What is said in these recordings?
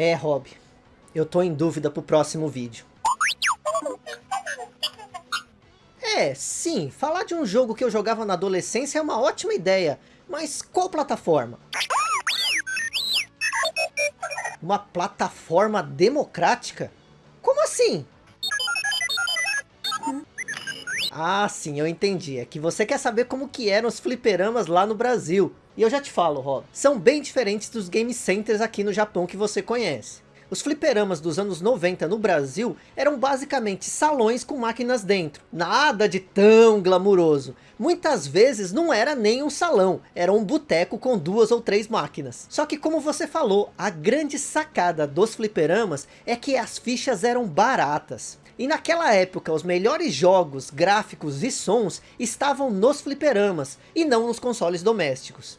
É, Rob, eu tô em dúvida pro próximo vídeo. É, sim, falar de um jogo que eu jogava na adolescência é uma ótima ideia, mas qual plataforma? Uma plataforma democrática? Como assim? Ah, sim, eu entendi. É que você quer saber como que eram os fliperamas lá no Brasil. E eu já te falo, Rob, são bem diferentes dos game centers aqui no Japão que você conhece. Os fliperamas dos anos 90 no Brasil eram basicamente salões com máquinas dentro. Nada de tão glamuroso. Muitas vezes não era nem um salão, era um boteco com duas ou três máquinas. Só que como você falou, a grande sacada dos fliperamas é que as fichas eram baratas. E naquela época, os melhores jogos, gráficos e sons estavam nos fliperamas, e não nos consoles domésticos.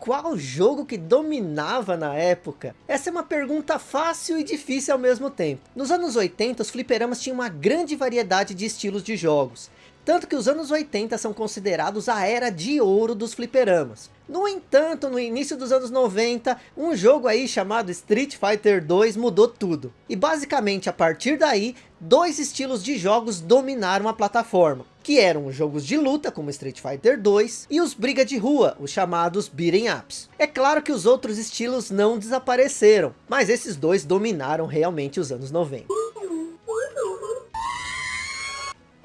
Qual jogo que dominava na época? Essa é uma pergunta fácil e difícil ao mesmo tempo. Nos anos 80, os fliperamas tinham uma grande variedade de estilos de jogos. Tanto que os anos 80 são considerados a era de ouro dos fliperamas. No entanto, no início dos anos 90, um jogo aí chamado Street Fighter 2 mudou tudo. E basicamente a partir daí, dois estilos de jogos dominaram a plataforma. Que eram os jogos de luta, como Street Fighter 2, e os briga de rua, os chamados beating ups. É claro que os outros estilos não desapareceram, mas esses dois dominaram realmente os anos 90.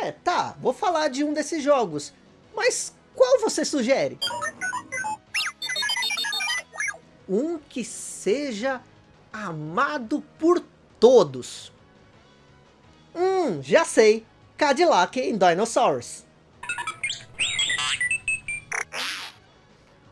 É, tá, vou falar de um desses jogos, mas qual você sugere? Um que seja amado por todos. Hum, já sei. Cadillac em Dinosaurs.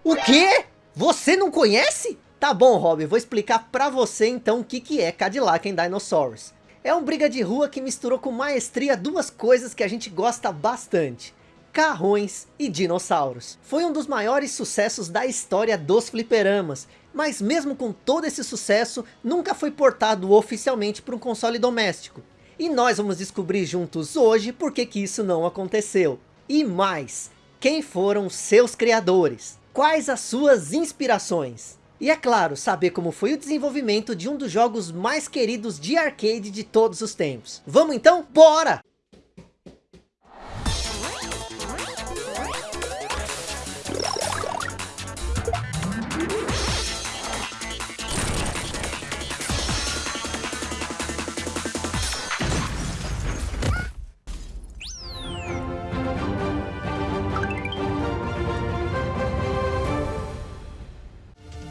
O quê? Você não conhece? Tá bom, Rob, vou explicar pra você então o que, que é Cadillac em Dinosaurs. É um briga de rua que misturou com maestria duas coisas que a gente gosta bastante. Carrões e dinossauros. Foi um dos maiores sucessos da história dos fliperamas. Mas mesmo com todo esse sucesso, nunca foi portado oficialmente para um console doméstico. E nós vamos descobrir juntos hoje por que que isso não aconteceu. E mais, quem foram seus criadores? Quais as suas inspirações? E é claro, saber como foi o desenvolvimento de um dos jogos mais queridos de arcade de todos os tempos. Vamos então? Bora!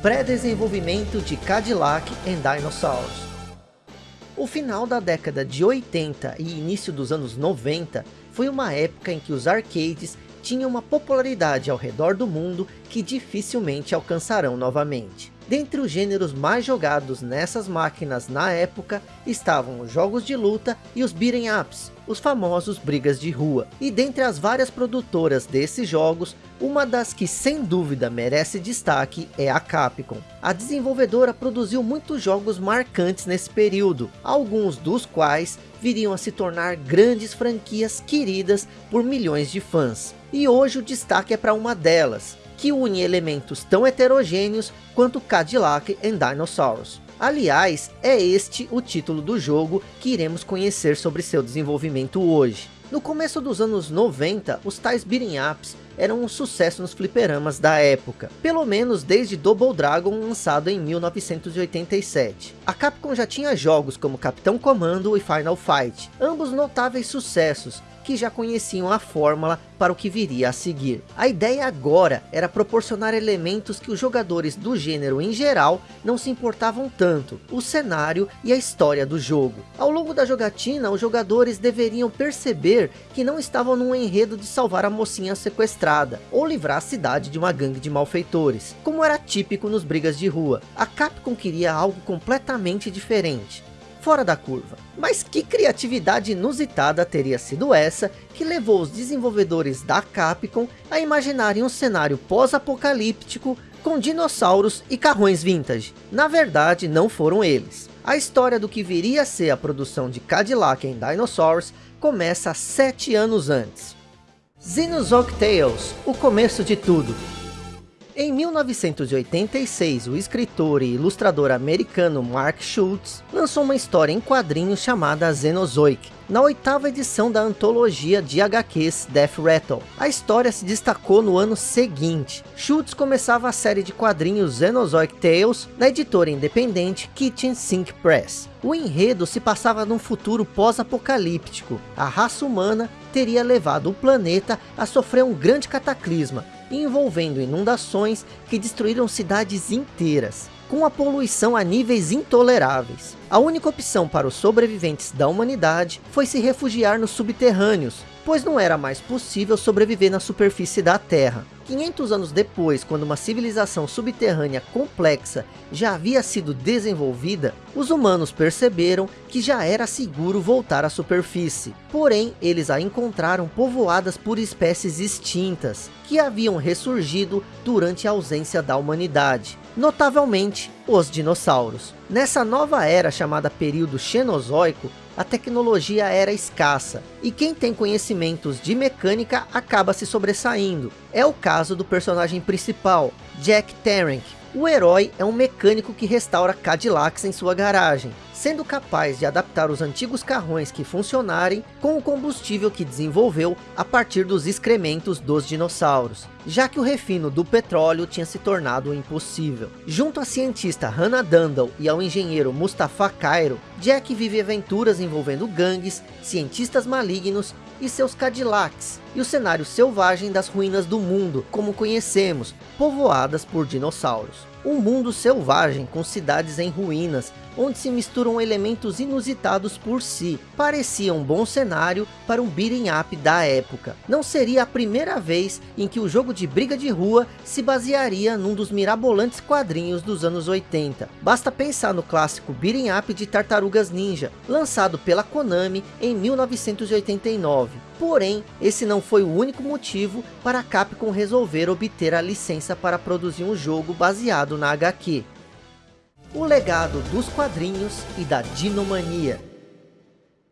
Pré-desenvolvimento de Cadillac and Dinosaurs. O final da década de 80 e início dos anos 90 foi uma época em que os arcades tinham uma popularidade ao redor do mundo que dificilmente alcançarão novamente. Dentre os gêneros mais jogados nessas máquinas na época, estavam os jogos de luta e os beat'em ups, os famosos brigas de rua. E dentre as várias produtoras desses jogos, uma das que sem dúvida merece destaque é a Capcom. A desenvolvedora produziu muitos jogos marcantes nesse período, alguns dos quais viriam a se tornar grandes franquias queridas por milhões de fãs. E hoje o destaque é para uma delas, que une elementos tão heterogêneos quanto Cadillac and Dinosaurs. Aliás, é este o título do jogo que iremos conhecer sobre seu desenvolvimento hoje. No começo dos anos 90, os tais beating ups eram um sucesso nos fliperamas da época, pelo menos desde Double Dragon lançado em 1987. A Capcom já tinha jogos como Capitão Comando e Final Fight, ambos notáveis sucessos, que já conheciam a fórmula para o que viria a seguir. A ideia agora era proporcionar elementos que os jogadores do gênero em geral não se importavam tanto, o cenário e a história do jogo. Ao longo da jogatina, os jogadores deveriam perceber que não estavam num enredo de salvar a mocinha sequestrada, ou livrar a cidade de uma gangue de malfeitores, como era típico nos brigas de rua. A Capcom queria algo completamente diferente fora da curva. Mas que criatividade inusitada teria sido essa que levou os desenvolvedores da Capcom a imaginarem um cenário pós-apocalíptico com dinossauros e carrões vintage. Na verdade, não foram eles. A história do que viria a ser a produção de Cadillac em Dinosaurs começa sete anos antes. Xenozoic Tales, o começo de tudo. Em 1986, o escritor e ilustrador americano Mark Schultz lançou uma história em quadrinhos chamada Xenozoic, na oitava edição da antologia de HQs Death Rattle. A história se destacou no ano seguinte. Schultz começava a série de quadrinhos Xenozoic Tales da editora independente Kitchen Sink Press. O enredo se passava num futuro pós-apocalíptico. A raça humana teria levado o planeta a sofrer um grande cataclisma, envolvendo inundações que destruíram cidades inteiras, com a poluição a níveis intoleráveis. A única opção para os sobreviventes da humanidade foi se refugiar nos subterrâneos, pois não era mais possível sobreviver na superfície da Terra. 500 anos depois, quando uma civilização subterrânea complexa já havia sido desenvolvida, os humanos perceberam que já era seguro voltar à superfície. Porém, eles a encontraram povoadas por espécies extintas, que haviam ressurgido durante a ausência da humanidade. Notavelmente, os dinossauros. Nessa nova era chamada período Xenozoico, a tecnologia era escassa, e quem tem conhecimentos de mecânica acaba se sobressaindo. É o caso do personagem principal, Jack Tarrant. O herói é um mecânico que restaura Cadillacs em sua garagem, sendo capaz de adaptar os antigos carrões que funcionarem com o combustível que desenvolveu a partir dos excrementos dos dinossauros, já que o refino do petróleo tinha se tornado impossível. Junto à cientista Hannah Dundle e ao engenheiro Mustafa Cairo, Jack vive aventuras envolvendo gangues, cientistas malignos e seus Cadillacs, e o cenário selvagem das ruínas do mundo, como conhecemos, povoadas por dinossauros. Um mundo selvagem com cidades em ruínas, onde se misturam elementos inusitados por si. Parecia um bom cenário para um beat'em up da época. Não seria a primeira vez em que o jogo de briga de rua se basearia num dos mirabolantes quadrinhos dos anos 80. Basta pensar no clássico beat'em up de Tartarugas Ninja, lançado pela Konami em 1989. Porém, esse não foi o único motivo para a Capcom resolver obter a licença para produzir um jogo baseado na HQ. O legado dos quadrinhos e da dinomania.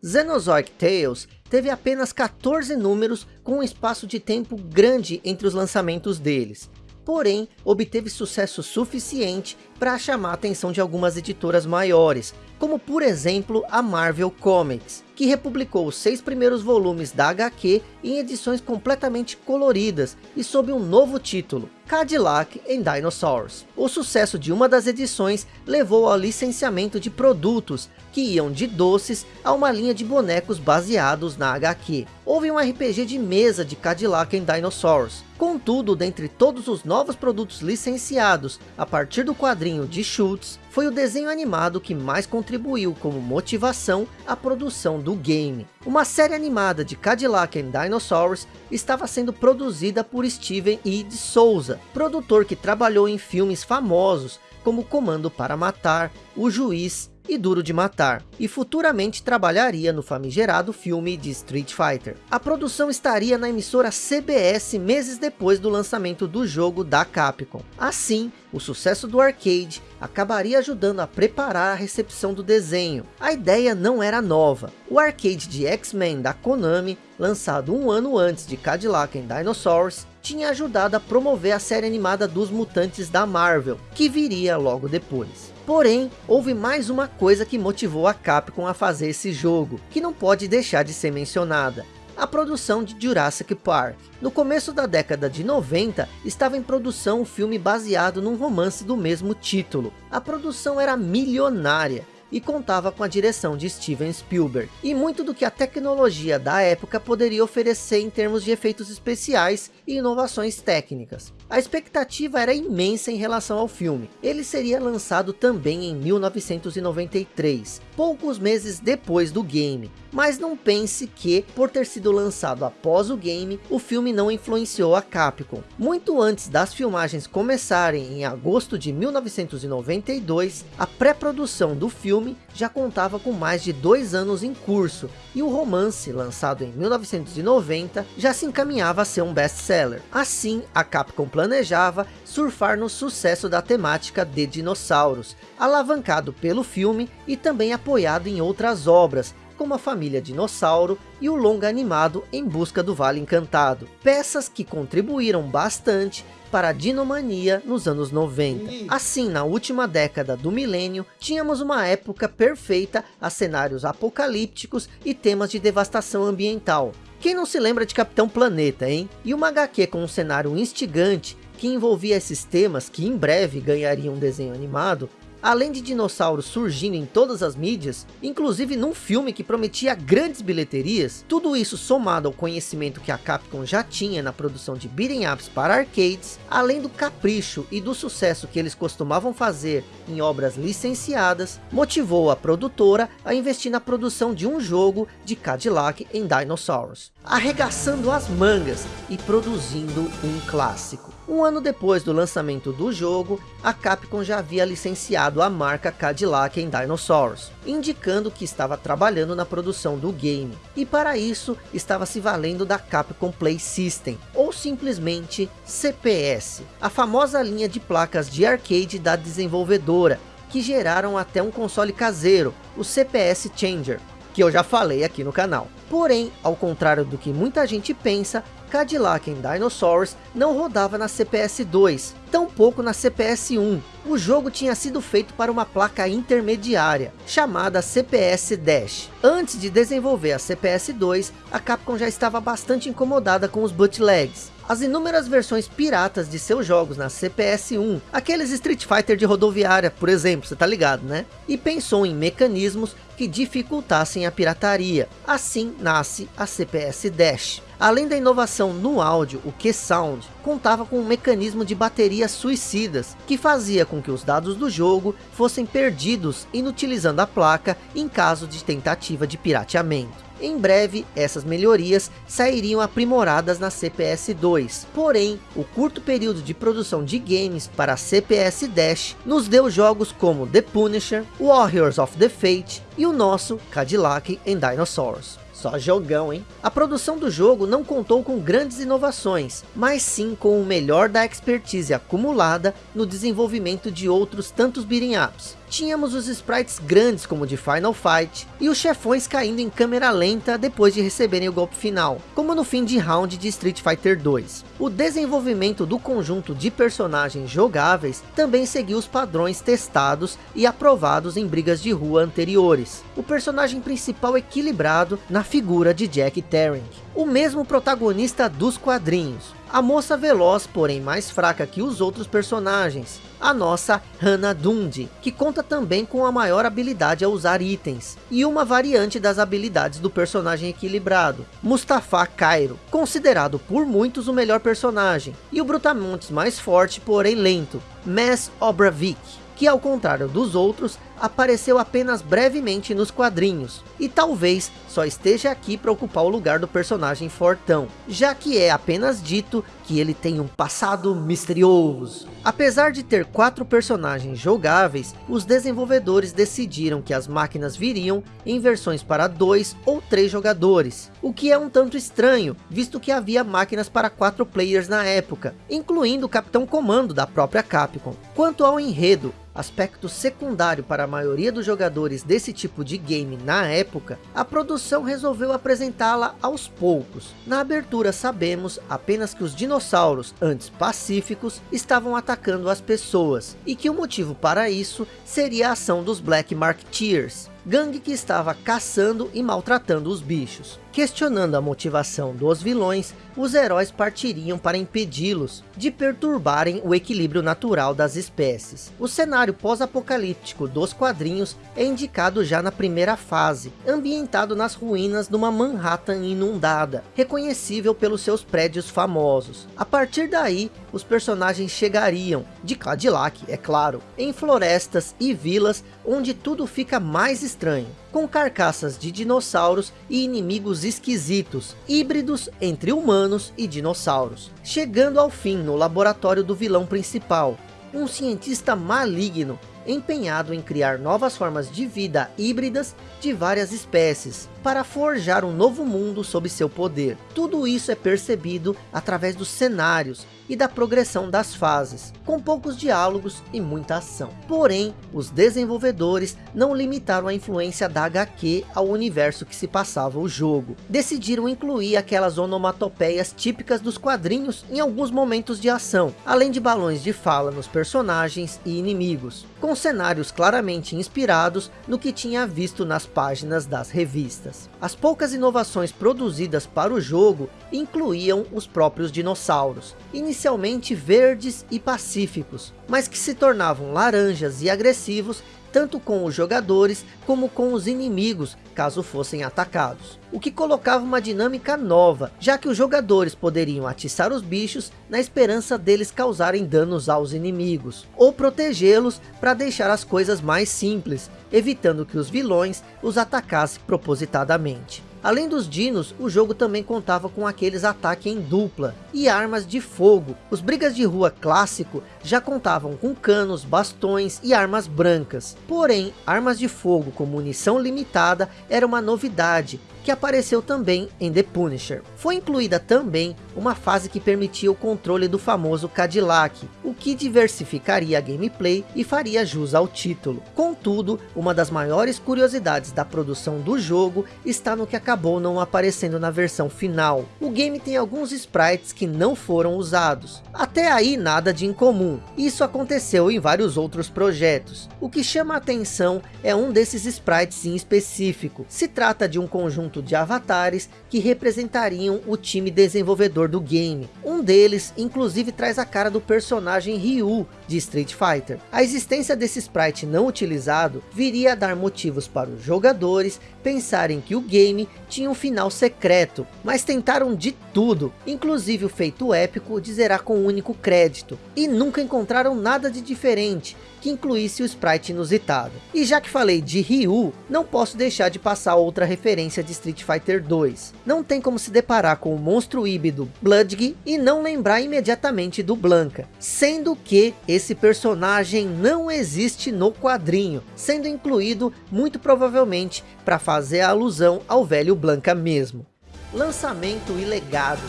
Xenozoic Tales teve apenas 14 números com um espaço de tempo grande entre os lançamentos deles. Porém, obteve sucesso suficiente para chamar a atenção de algumas editoras maiores, como por exemplo a Marvel Comics, que republicou os seis primeiros volumes da HQ em edições completamente coloridas e sob um novo título, Cadillac and Dinosaurs. O sucesso de uma das edições levou ao licenciamento de produtos que iam de doces a uma linha de bonecos baseados na HQ. Houve um RPG de mesa de Cadillac and Dinosaurs. Contudo, dentre todos os novos produtos licenciados a partir do quadrinho de Schultz, foi o desenho animado que mais contribuiu como motivação à produção do game. Uma série animada de Cadillac and Dinosaurs estava sendo produzida por Steven E. de Souza, produtor que trabalhou em filmes famosos como Comando para Matar, O Juiz e Duro de Matar, e futuramente trabalharia no famigerado filme de Street Fighter. A produção estaria na emissora CBS meses depois do lançamento do jogo da Capcom. Assim, o sucesso do arcade acabaria ajudando a preparar a recepção do desenho. A ideia não era nova. O arcade de X-Men da Konami, lançado um ano antes de Cadillac and Dinosaurs, tinha ajudado a promover a série animada dos mutantes da Marvel, que viria logo depois. Porém, houve mais uma coisa que motivou a Capcom a fazer esse jogo, que não pode deixar de ser mencionada. A produção de Jurassic Park. No começo da década de 90, estava em produção um filme baseado num romance do mesmo título. A produção era milionária, e contava com a direção de Steven Spielberg. E muito do que a tecnologia da época poderia oferecer em termos de efeitos especiais e inovações técnicas. A expectativa era imensa em relação ao filme. Ele seria lançado também em 1993, poucos meses depois do game. Mas não pense que, por ter sido lançado após o game, o filme não influenciou a Capcom. Muito antes das filmagens começarem em agosto de 1992, a pré-produção do filme já contava com mais de dois anos em curso, e o romance, lançado em 1990, já se encaminhava a ser um best-seller. Assim, a Capcom planejava surfar no sucesso da temática de dinossauros, alavancado pelo filme e também apoiado em outras obras, como a família Dinossauro e o longa animado Em Busca do Vale Encantado. Peças que contribuíram bastante para a dinomania nos anos 90. Assim, na última década do milênio, tínhamos uma época perfeita a cenários apocalípticos e temas de devastação ambiental. Quem não se lembra de Capitão Planeta, hein? E uma HQ com um cenário instigante que envolvia esses temas que em breve ganhariam um desenho animado, além de dinossauros surgindo em todas as mídias, inclusive num filme que prometia grandes bilheterias, tudo isso somado ao conhecimento que a Capcom já tinha na produção de beat'em ups para arcades, além do capricho e do sucesso que eles costumavam fazer em obras licenciadas, motivou a produtora a investir na produção de um jogo de Cadillac em Dinosaurs, arregaçando as mangas e produzindo um clássico. Um ano depois do lançamento do jogo, a Capcom já havia licenciado a marca Cadillac em Dinosaurs, indicando que estava trabalhando na produção do game. E para isso, estava se valendo da Capcom Play System, ou simplesmente CPS, a famosa linha de placas de arcade da desenvolvedora, que geraram até um console caseiro, o CPS Changer, que eu já falei aqui no canal. Porém, ao contrário do que muita gente pensa, Cadillac em Dinosaurs não rodava na CPS 2, tampouco na CPS 1. O jogo tinha sido feito para uma placa intermediária, chamada CPS Dash. Antes de desenvolver a CPS 2, a Capcom já estava bastante incomodada com os bootlegs. As inúmeras versões piratas de seus jogos na CPS 1, aqueles Street Fighter de rodoviária, por exemplo, você tá ligado, né? E pensou em mecanismos que dificultassem a pirataria. Assim nasce a CPS Dash. Além da inovação no áudio, o Q-Sound contava com um mecanismo de baterias suicidas, que fazia com que os dados do jogo fossem perdidos inutilizando a placa em caso de tentativa de pirateamento. Em breve, essas melhorias sairiam aprimoradas na CPS 2. Porém, o curto período de produção de games para a CPS Dash nos deu jogos como The Punisher, Warriors of the Fate e o nosso Cadillac and Dinosaurs. Só jogão, hein? A produção do jogo não contou com grandes inovações, mas sim com o melhor da expertise acumulada no desenvolvimento de outros tantos beat'em ups. Tínhamos os sprites grandes como de Final Fight, e os chefões caindo em câmera lenta depois de receberem o golpe final, como no fim de round de Street Fighter 2. O desenvolvimento do conjunto de personagens jogáveis também seguiu os padrões testados e aprovados em brigas de rua anteriores. O personagem principal equilibrado na figura de Jack Tarrant o mesmo protagonista dos quadrinhos. A moça veloz, porém mais fraca que os outros personagens. A nossa Hannah Dundee, que conta também com a maior habilidade a usar itens. E uma variante das habilidades do personagem equilibrado. Mustafa Cairo, considerado por muitos o melhor personagem. E o Brutamontes mais forte, porém lento. Mass Obravik, que ao contrário dos outros, apareceu apenas brevemente nos quadrinhos, e talvez só esteja aqui para ocupar o lugar do personagem fortão, já que é apenas dito que ele tem um passado misterioso. Apesar de ter quatro personagens jogáveis, os desenvolvedores decidiram que as máquinas viriam em versões para dois ou três jogadores, o que é um tanto estranho, visto que havia máquinas para quatro players na época, incluindo o Capitão Comando da própria Capcom. Quanto ao enredo, aspecto secundário para maioria dos jogadores desse tipo de game na época, a produção resolveu apresentá-la aos poucos. Na abertura sabemos apenas que os dinossauros, antes pacíficos, estavam atacando as pessoas, e que o motivo para isso seria a ação dos Black Marketeers, gangue que estava caçando e maltratando os bichos. Questionando a motivação dos vilões, os heróis partiriam para impedi-los de perturbarem o equilíbrio natural das espécies. O cenário pós-apocalíptico dos quadrinhos é indicado já na primeira fase, ambientado nas ruínas de uma Manhattan inundada, reconhecível pelos seus prédios famosos. A partir daí, os personagens chegariam, de Cadillac, é claro, em florestas e vilas onde tudo fica mais estranho, com carcaças de dinossauros e inimigos esquisitos, híbridos entre humanos e dinossauros, chegando ao fim no laboratório do vilão principal, um cientista maligno empenhado em criar novas formas de vida híbridas de várias espécies, para forjar um novo mundo sob seu poder. Tudo isso é percebido através dos cenários, e da progressão das fases, com poucos diálogos e muita ação. Porém, os desenvolvedores não limitaram a influência da HQ ao universo que se passava o jogo. Decidiram incluir aquelas onomatopeias típicas dos quadrinhos em alguns momentos de ação, além de balões de fala nos personagens e inimigos, com cenários claramente inspirados no que tinha visto nas páginas das revistas. As poucas inovações produzidas para o jogo incluíam os próprios dinossauros, inicialmente verdes e pacíficos, mas que se tornavam laranjas e agressivos tanto com os jogadores como com os inimigos, caso fossem atacados. O que colocava uma dinâmica nova, já que os jogadores poderiam atiçar os bichos na esperança deles causarem danos aos inimigos, ou protegê-los para deixar as coisas mais simples, evitando que os vilões os atacassem propositadamente. Além dos dinos, o jogo também contava com aqueles ataques em dupla e armas de fogo. Os brigas de rua clássico já contavam com canos, bastões e armas brancas. Porém, armas de fogo com munição limitada era uma novidade que apareceu também em The Punisher. Foi incluída também uma fase que permitia o controle do famoso Cadillac, que diversificaria a gameplay e faria jus ao título. Contudo, uma das maiores curiosidades da produção do jogo está no que acabou não aparecendo na versão final. O game tem alguns sprites que não foram usados. Até aí nada de incomum. Isso aconteceu em vários outros projetos. O que chama a atenção é um desses sprites em específico. Se trata de um conjunto de avatares que representariam o time desenvolvedor do game. Um deles, inclusive, traz a cara do personagem Ryu de Street Fighter. A existência desse sprite não utilizado viria a dar motivos para os jogadores pensarem que o game tinha um final secreto, mas tentaram de tudo, inclusive o feito épico de zerar com um único crédito, e nunca encontraram nada de diferente que incluísse o sprite inusitado. E já que falei de Ryu, não posso deixar de passar outra referência de Street Fighter 2. Não tem como se deparar com o monstro híbrido Bloodg e não lembrar imediatamente do Blanca, sendo que esse personagem não existe no quadrinho, sendo incluído muito provavelmente para fazer alusão ao velho Blanca mesmo. Lançamento e legado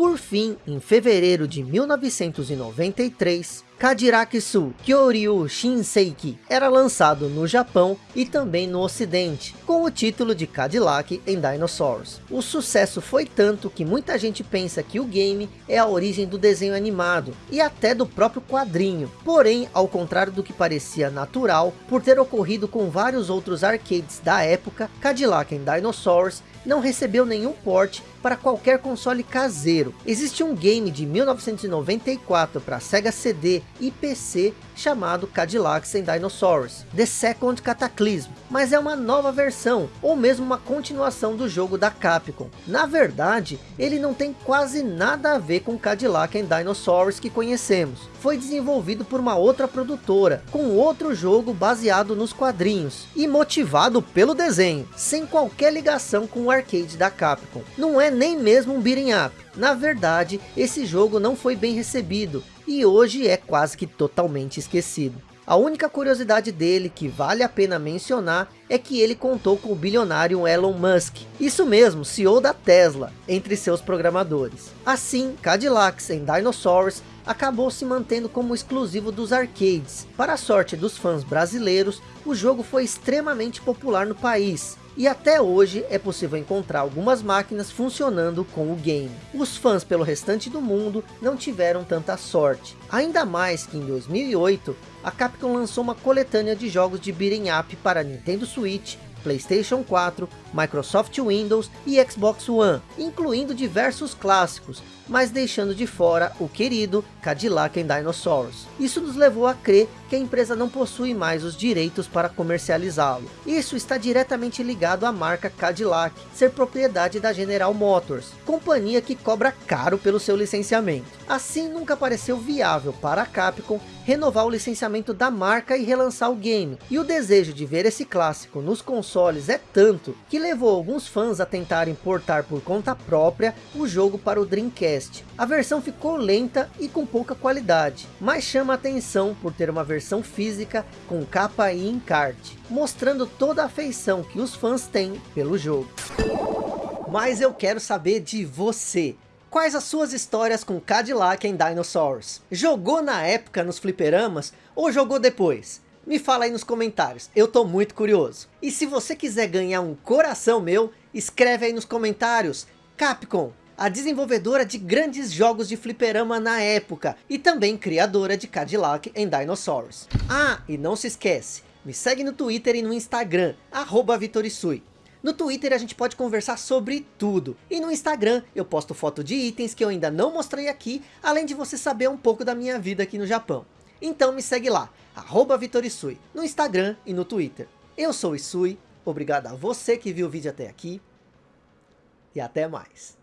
por fim, em fevereiro de 1993, Kadiraksu Kyoryu Shinseiki era lançado no Japão e também no ocidente, com o título de Cadillac em Dinosaurs. O sucesso foi tanto que muita gente pensa que o game é a origem do desenho animado e até do próprio quadrinho. Porém, ao contrário do que parecia natural, por ter ocorrido com vários outros arcades da época, Cadillac em Dinosaurs não recebeu nenhum port para qualquer console caseiro. Existe um game de 1994 para Sega CD e PC chamado Cadillacs and Dinosaurs, The Second Cataclysm, mas é uma nova versão, ou mesmo uma continuação do jogo da Capcom. Na verdade, ele não tem quase nada a ver com Cadillac and Dinosaurs que conhecemos. Foi desenvolvido por uma outra produtora, com outro jogo baseado nos quadrinhos, e motivado pelo desenho, sem qualquer ligação com o arcade da Capcom. Não é nem mesmo um beat'em up. Na verdade, esse jogo não foi bem recebido, e hoje é quase que totalmente esquecido. A única curiosidade dele que vale a pena mencionar é que ele contou com o bilionário Elon Musk, isso mesmo, CEO da Tesla, entre seus programadores. Assim, Cadillacs em Dinosaurs acabou se mantendo como exclusivo dos arcades. Para a sorte dos fãs brasileiros, o jogo foi extremamente popular no país, e até hoje é possível encontrar algumas máquinas funcionando com o game. Os fãs pelo restante do mundo não tiveram tanta sorte, ainda mais que em 2008 a Capcom lançou uma coletânea de jogos de beat'em up para Nintendo Switch, Playstation 4, Microsoft Windows e Xbox One, incluindo diversos clássicos, mas deixando de fora o querido Cadillac and Dinosaurs. Isso nos levou a crer que a empresa não possui mais os direitos para comercializá-lo. Isso está diretamente ligado à marca Cadillac, ser propriedade da General Motors, companhia que cobra caro pelo seu licenciamento. Assim nunca pareceu viável para a Capcom renovar o licenciamento da marca e relançar o game. E o desejo de ver esse clássico nos consoles é tanto, que levou alguns fãs a tentarem portar por conta própria o jogo para o Dreamcast a versão ficou lenta e com pouca qualidade, mas chama atenção por ter uma versão física com capa e encarte, mostrando toda a afeição que os fãs têm pelo jogo. Mas eu quero saber de você. Quais as suas histórias com Cadillac em Dinosaurs? Jogou na época nos fliperamas ou jogou depois? Me fala aí nos comentários, eu tô muito curioso. E se você quiser ganhar um coração meu, escreve aí nos comentários. Capcom, a desenvolvedora de grandes jogos de fliperama na época, e também criadora de Cadillac em Dinosaurs. Ah, e não se esquece, me segue no Twitter e no Instagram, arroba Vitorisui. No Twitter a gente pode conversar sobre tudo. E no Instagram eu posto foto de itens que eu ainda não mostrei aqui, além de você saber um pouco da minha vida aqui no Japão. Então me segue lá, arroba Vitorisui, no Instagram e no Twitter. Eu sou o Isui, obrigado a você que viu o vídeo até aqui, e até mais.